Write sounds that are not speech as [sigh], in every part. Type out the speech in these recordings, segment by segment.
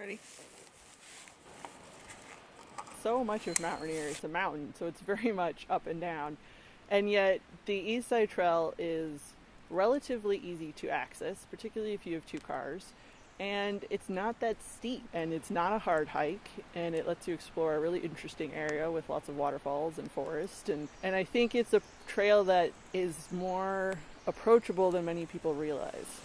Ready? So much of Mount Rainier is a mountain, so it's very [laughs] much up and down. And yet, the East Side Trail is relatively easy to access, particularly if you have two cars. And it's not that steep, and it's not a hard hike, and it lets you explore a really interesting area with lots of waterfalls and forest. And, and I think it's a trail that is more approachable than many people realize.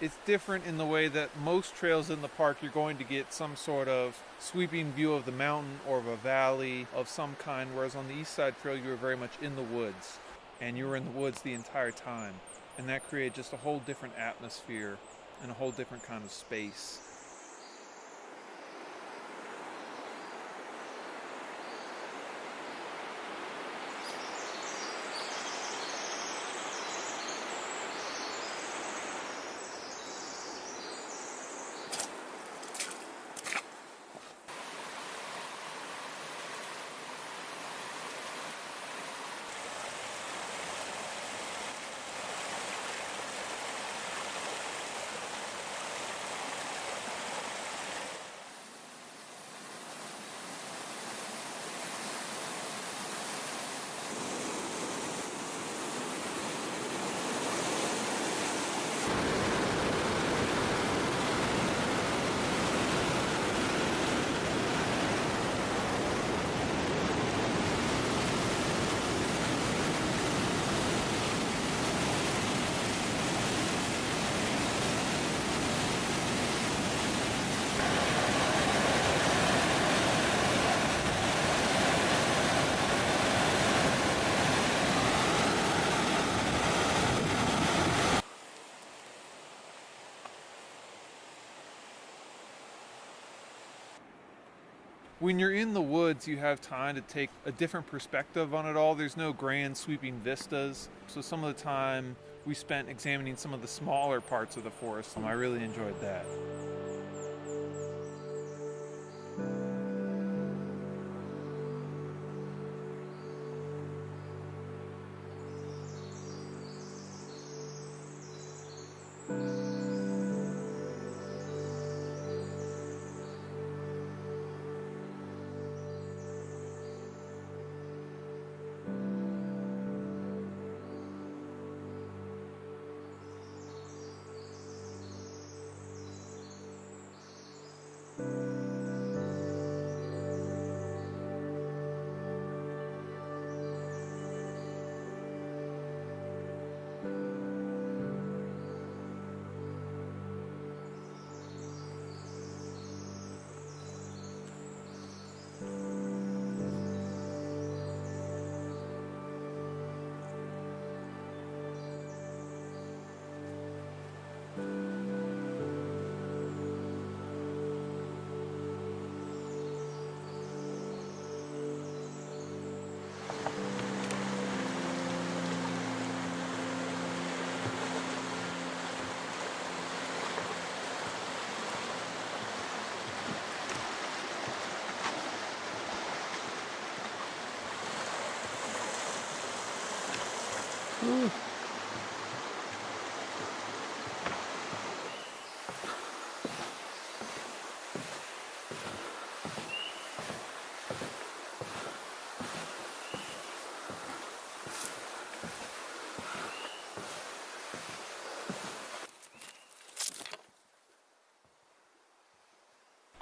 It's different in the way that most trails in the park you're going to get some sort of sweeping view of the mountain or of a valley of some kind whereas on the east side trail you were very much in the woods and you were in the woods the entire time and that created just a whole different atmosphere and a whole different kind of space when you're in the woods, you have time to take a different perspective on it all. There's no grand sweeping vistas. So some of the time we spent examining some of the smaller parts of the forest, and I really enjoyed that.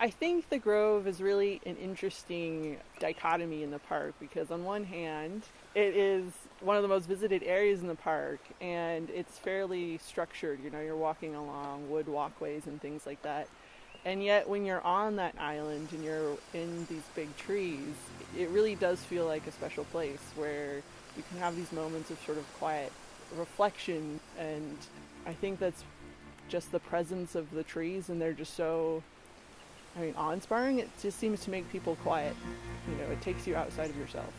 I think the Grove is really an interesting dichotomy in the park because, on one hand, it is one of the most visited areas in the park and it's fairly structured. You know, you're walking along wood walkways and things like that. And yet, when you're on that island and you're in these big trees, it really does feel like a special place where you can have these moments of sort of quiet reflection. And I think that's just the presence of the trees, and they're just so, I mean, awe-inspiring. It just seems to make people quiet. You know, it takes you outside of yourself.